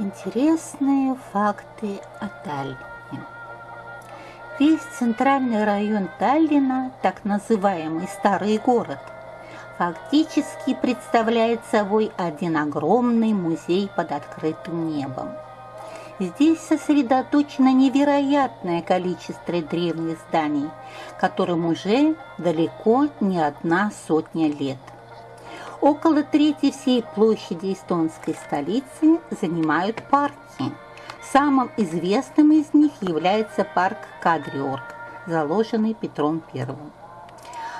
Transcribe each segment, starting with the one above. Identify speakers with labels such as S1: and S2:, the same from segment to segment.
S1: Интересные факты о Таллине. Весь центральный район Таллина, так называемый Старый город, фактически представляет собой один огромный музей под открытым небом. Здесь сосредоточено невероятное количество древних зданий, которым уже далеко не одна сотня лет – Около трети всей площади эстонской столицы занимают парки. Самым известным из них является парк Кадриорг, заложенный Петром I.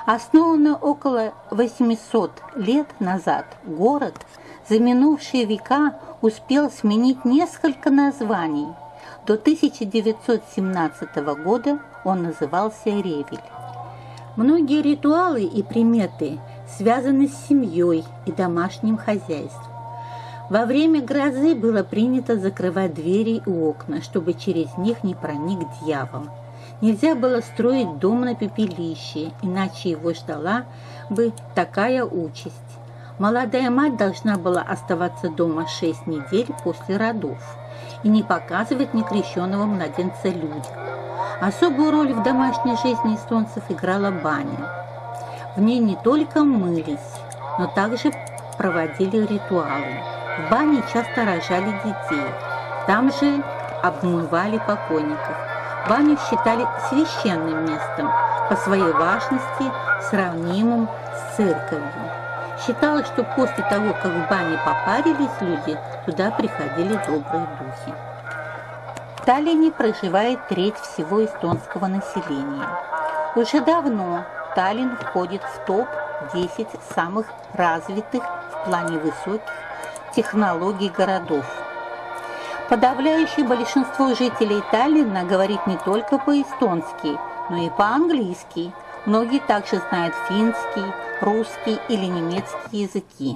S1: Основанный около 800 лет назад, город за минувшие века успел сменить несколько названий. До 1917 года он назывался Ревель. Многие ритуалы и приметы связаны с семьей и домашним хозяйством. Во время грозы было принято закрывать двери и окна, чтобы через них не проник дьявол. Нельзя было строить дом на пепелище, иначе его ждала бы такая участь. Молодая мать должна была оставаться дома шесть недель после родов и не показывать некрещенного младенца людям. Особую роль в домашней жизни эстонцев играла баня. В ней не только мылись, но также проводили ритуалы. В бане часто рожали детей. Там же обмывали покойников. Баню считали священным местом, по своей важности сравнимым с церковью. Считалось, что после того, как в бане попарились люди, туда приходили добрые духи. В Таллине проживает треть всего эстонского населения. Уже давно Таллин входит в топ-10 самых развитых в плане высоких технологий городов. Подавляющее большинство жителей Таллина говорит не только по-эстонски, но и по-английски. Многие также знают финский, русский или немецкий языки.